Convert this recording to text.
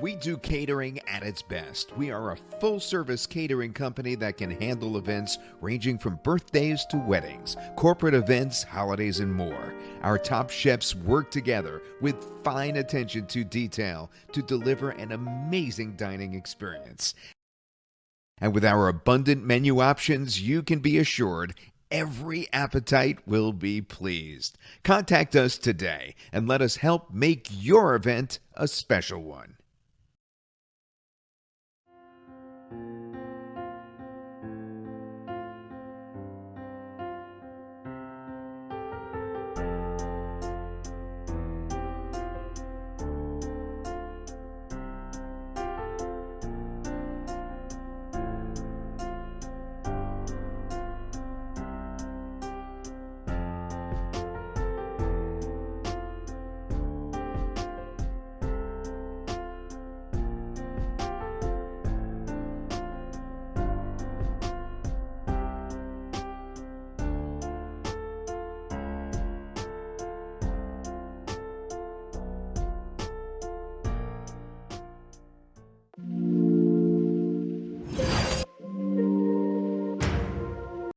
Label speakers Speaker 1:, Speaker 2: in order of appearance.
Speaker 1: We do catering at its best. We are a full service catering company that can handle events ranging from birthdays to weddings, corporate events, holidays, and more. Our top chefs work together with fine attention to detail to deliver an amazing dining experience. And with our abundant menu options, you can be assured every appetite will be pleased. Contact us today and let us help make your event a special one.